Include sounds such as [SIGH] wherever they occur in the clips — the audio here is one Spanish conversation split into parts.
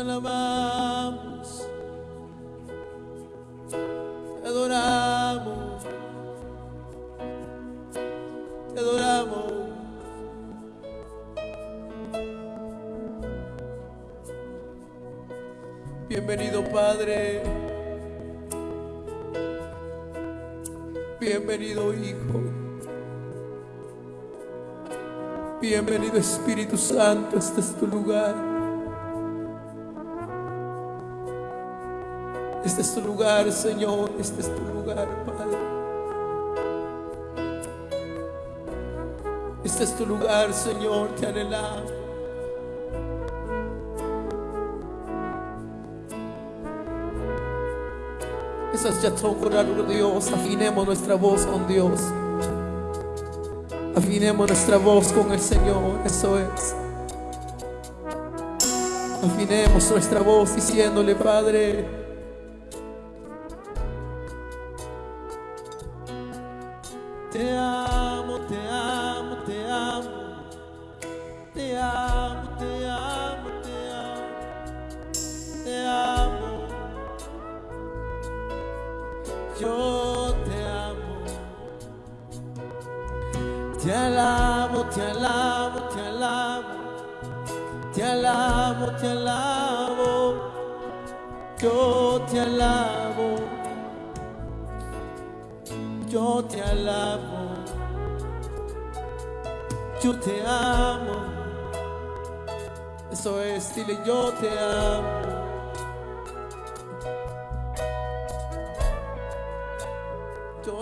te adoramos, te adoramos. Bienvenido Padre, bienvenido Hijo, bienvenido Espíritu Santo, este es tu lugar. Este es tu lugar, Señor, este es tu lugar, Padre. Este es tu lugar, Señor, te anhelamos. Esas ya con Dios, afinemos nuestra voz con Dios. Afinemos nuestra voz con el Señor, eso es. Afinemos nuestra voz diciéndole, Padre, Yo te amo, te alabo, te alabo, te alabo, te alabo, te alabo, yo te alabo, yo te alabo, yo te amo. Eso es, dile yo te amo.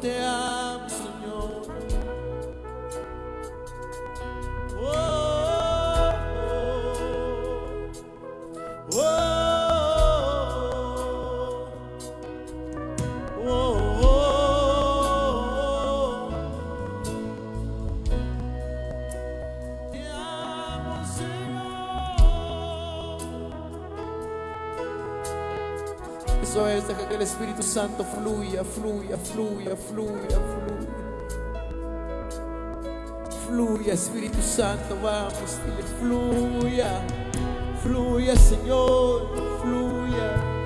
Te amo, Eso es, que el Espíritu Santo fluya, fluya, fluya, fluya, fluya. Fluya, Espíritu Santo, vamos, dile, fluya, fluya, Señor, fluya.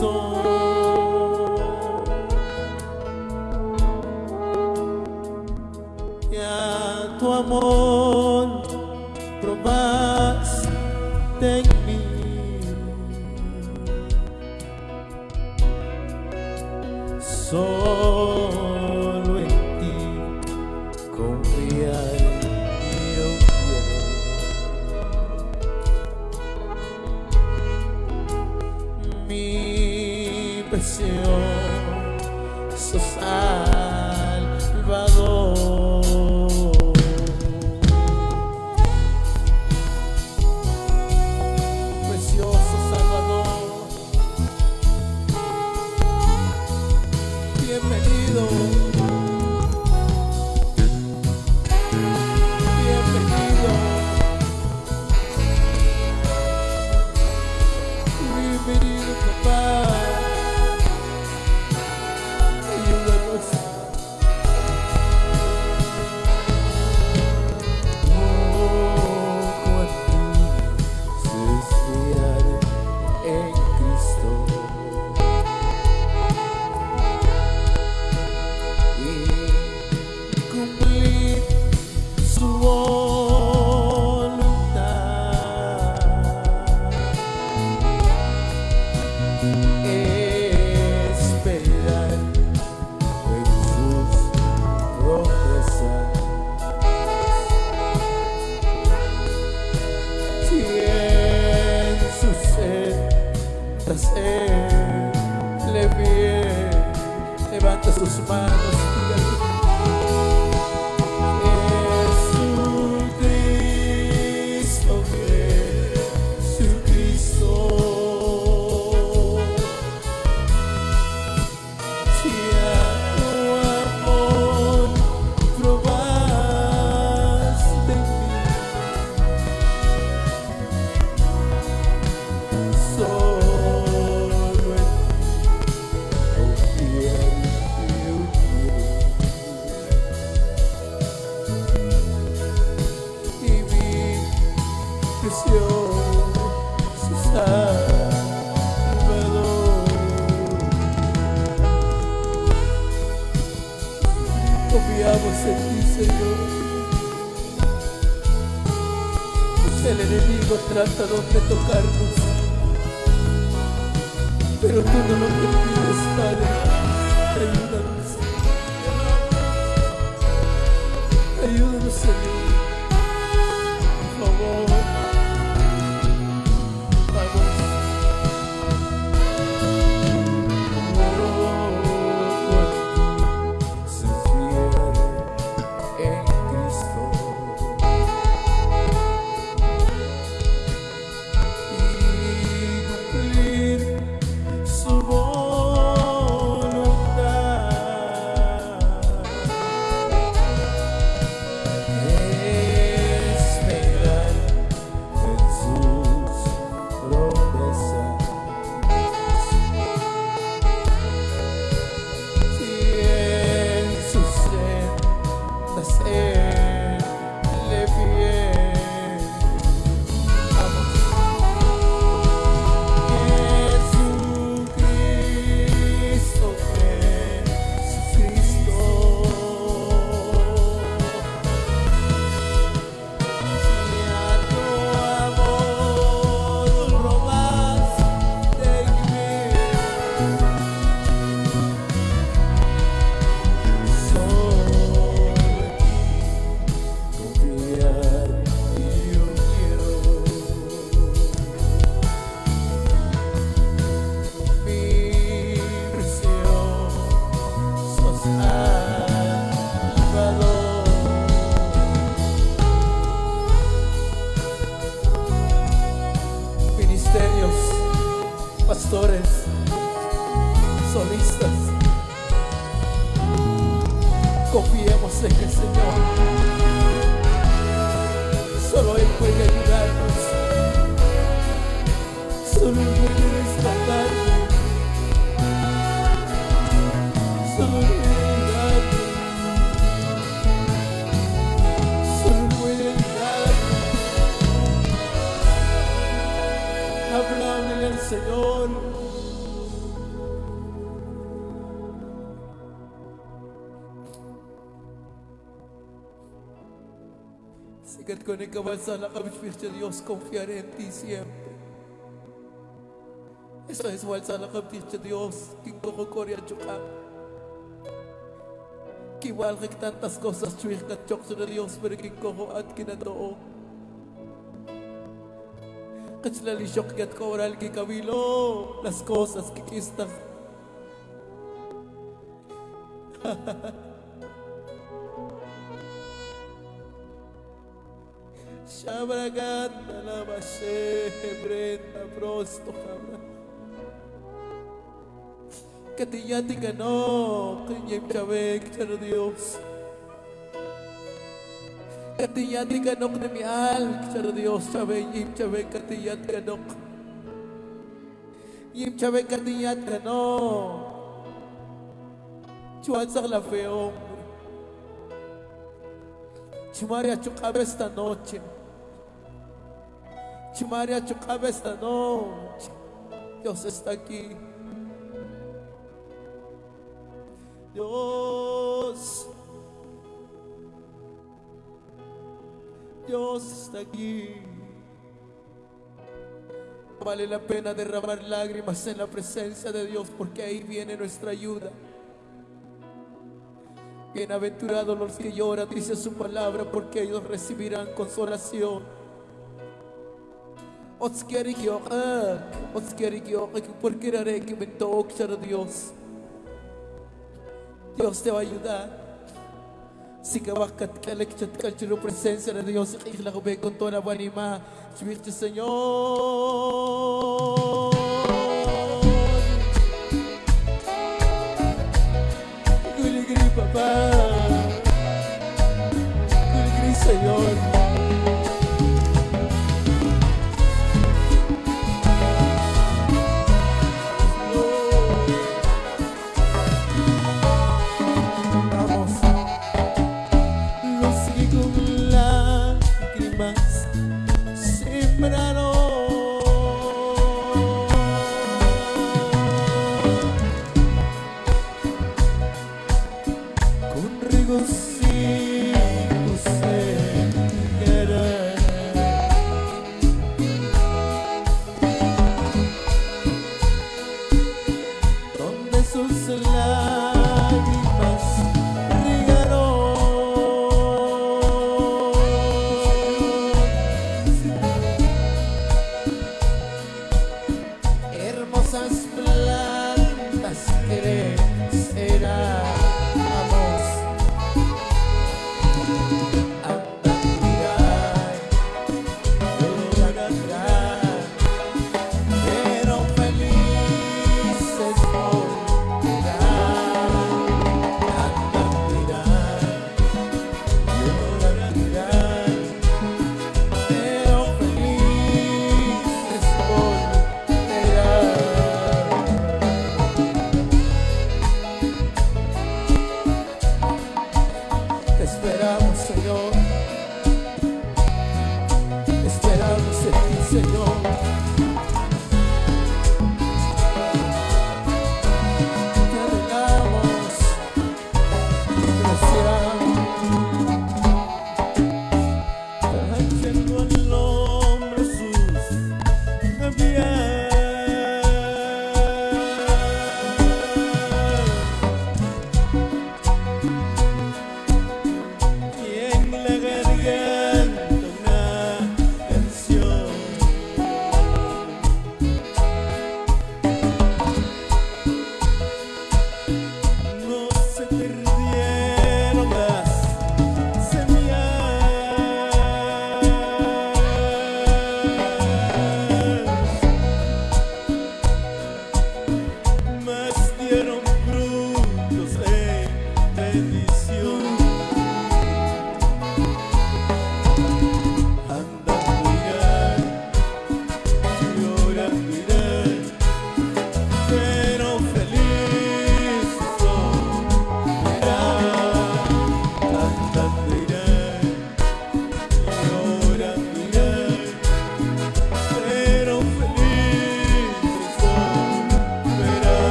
Jesucristo. Ya tu amor air. Dios, confiaré en ti siempre. Eso es walsa la kaptich Dios, quien cojo coria chuka. Que igual que tantas cosas chuich na chok de Dios, pero cojo at kinatoo. Kachlali shok gat koral que kabilo, las cosas que kistas. [LAUGHS] no, kanyem chabek charo Dios. Katiyati ka no na mi al, charo Dios, chabek chabek katiyat ka no. Yim chabek katiyat ka no. Chuan sa la feo. Chumari a chucabe esta noche. María tu cabeza noche. Dios está aquí. Dios. Dios está aquí. Vale la pena derramar lágrimas en la presencia de Dios porque ahí viene nuestra ayuda. Bienaventurados los que lloran, dice su palabra, porque ellos recibirán consolación. Otskeri kiyokak, Otskeri kiyokak, porque haré que me toque Dios. Dios te va a ayudar. Si que vas a calchero presencia de Dios, y la ve con toda la buena Señor. us.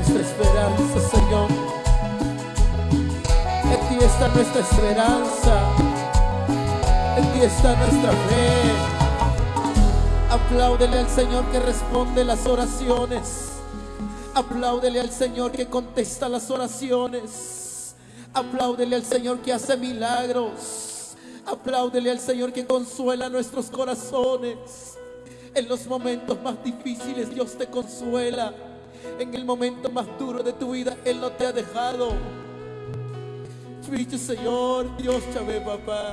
Nuestra esperanza, Señor. En ti está nuestra esperanza. En ti está nuestra fe. Apláudele al Señor que responde las oraciones. Apláudele al Señor que contesta las oraciones. Apláudele al Señor que hace milagros. Apláudele al Señor que consuela nuestros corazones. En los momentos más difíciles Dios te consuela. En el momento más duro de tu vida Él no te ha dejado. Dice Señor, Dios chave papá.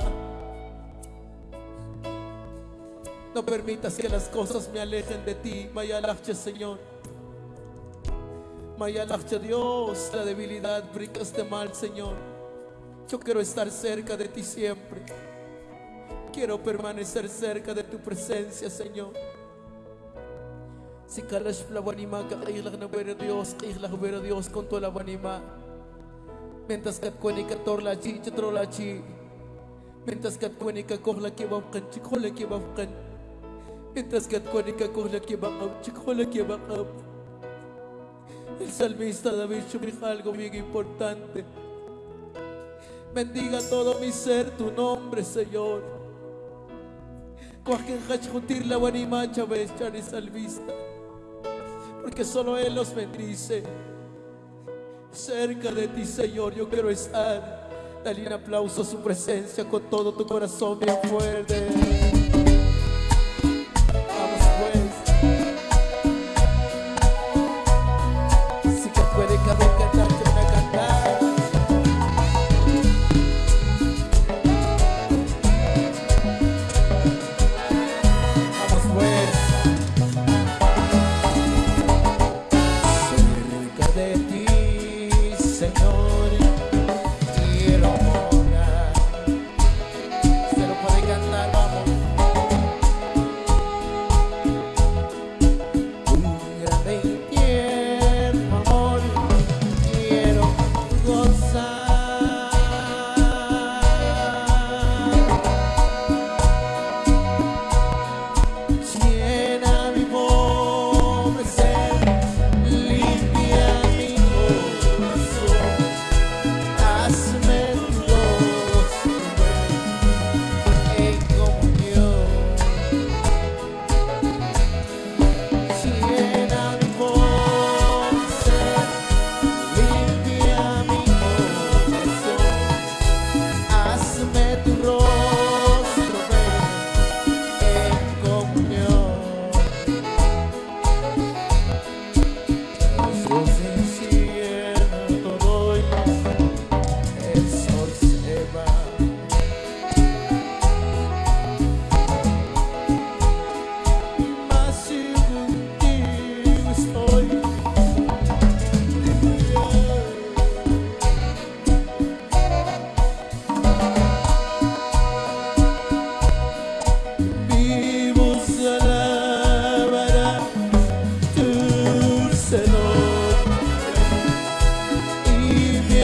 No permitas que las cosas me alejen de ti. Mayalache Señor. Mayalache Dios, la debilidad brinca este mal, Señor. Yo quiero estar cerca de ti siempre. Quiero permanecer cerca de tu presencia, Señor. Si kalash plawanima ka kailah na buena Dios, kailah buena Dios con toda la wanima. Mientras kat kwani torla chi, chatrola chi. Mientras kat kwani ka kohla ki bamkan, chikola ki bamkan. Mientras kat kwani ka kohla ki bakab, chikola ki bakab. El salmista David dijo algo bien importante. Bendiga todo mi ser tu nombre, Señor. Cualquier hachutir la guanimacha ves, Chani salvista. Porque solo Él nos bendice. Cerca de ti, Señor, yo quiero estar. Dale un aplauso su presencia con todo tu corazón bien fuerte.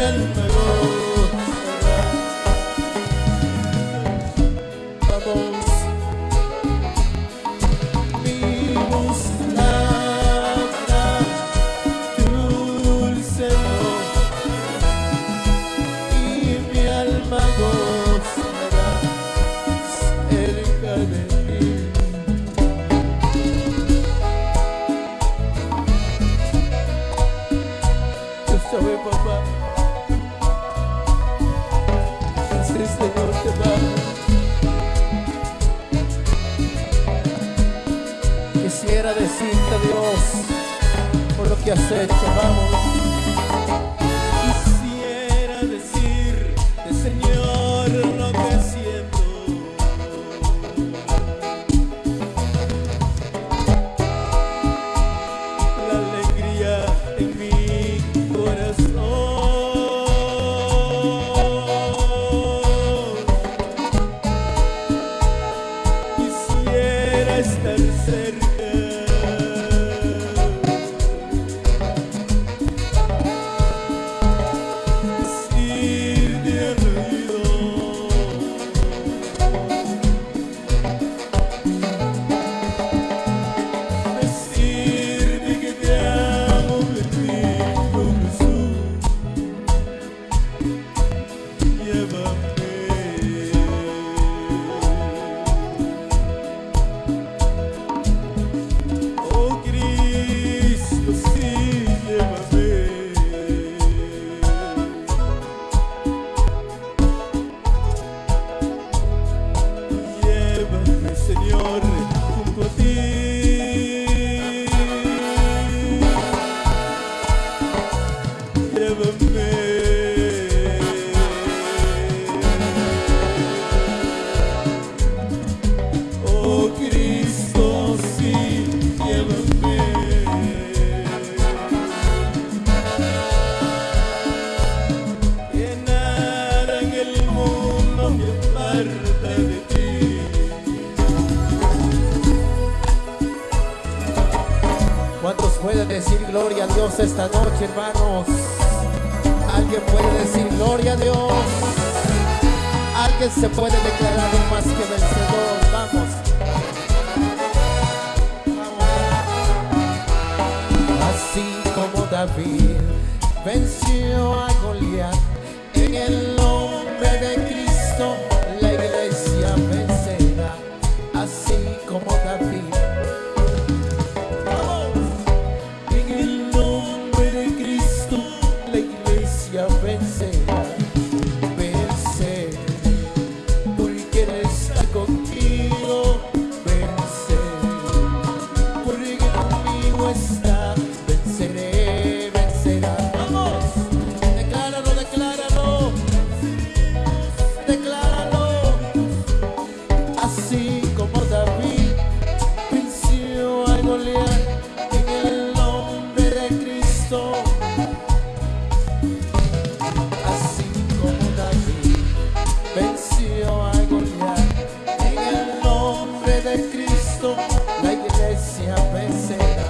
gentlemen. gloria a Dios esta noche, hermanos. Alguien puede decir gloria a Dios. Alguien se puede declarar más que vencedor. Vamos. Vamos. Así como David venció Eu pensei